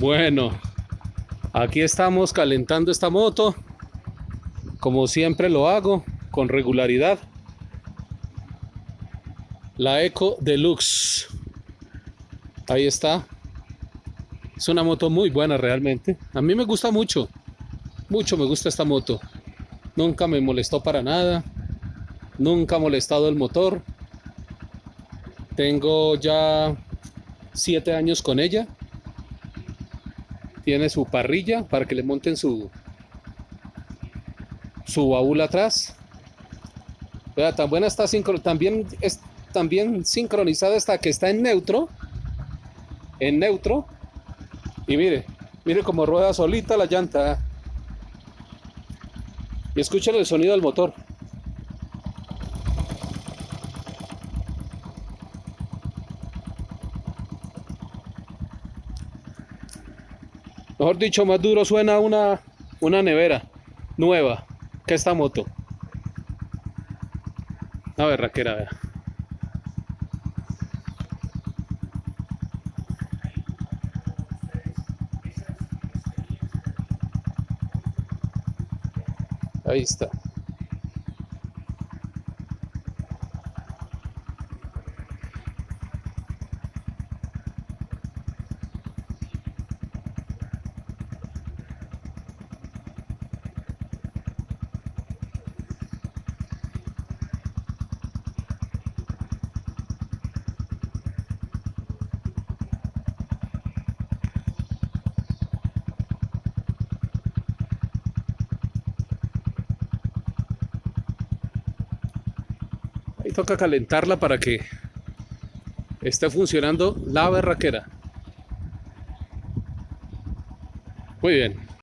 Bueno, aquí estamos calentando esta moto, como siempre lo hago, con regularidad. La Eco Deluxe. Ahí está. Es una moto muy buena realmente. A mí me gusta mucho. Mucho me gusta esta moto. Nunca me molestó para nada. Nunca ha molestado el motor. Tengo ya siete años con ella tiene su parrilla para que le monten su su baúl atrás. Vea, tan buena está también también sincronizada está que está en neutro en neutro. Y mire mire cómo rueda solita la llanta. Y escuchen el sonido del motor Mejor dicho, más duro suena una, una nevera nueva que esta moto. A ver, raquera, vea. Ahí está. Ahí toca calentarla para que esté funcionando la berraquera. Muy bien.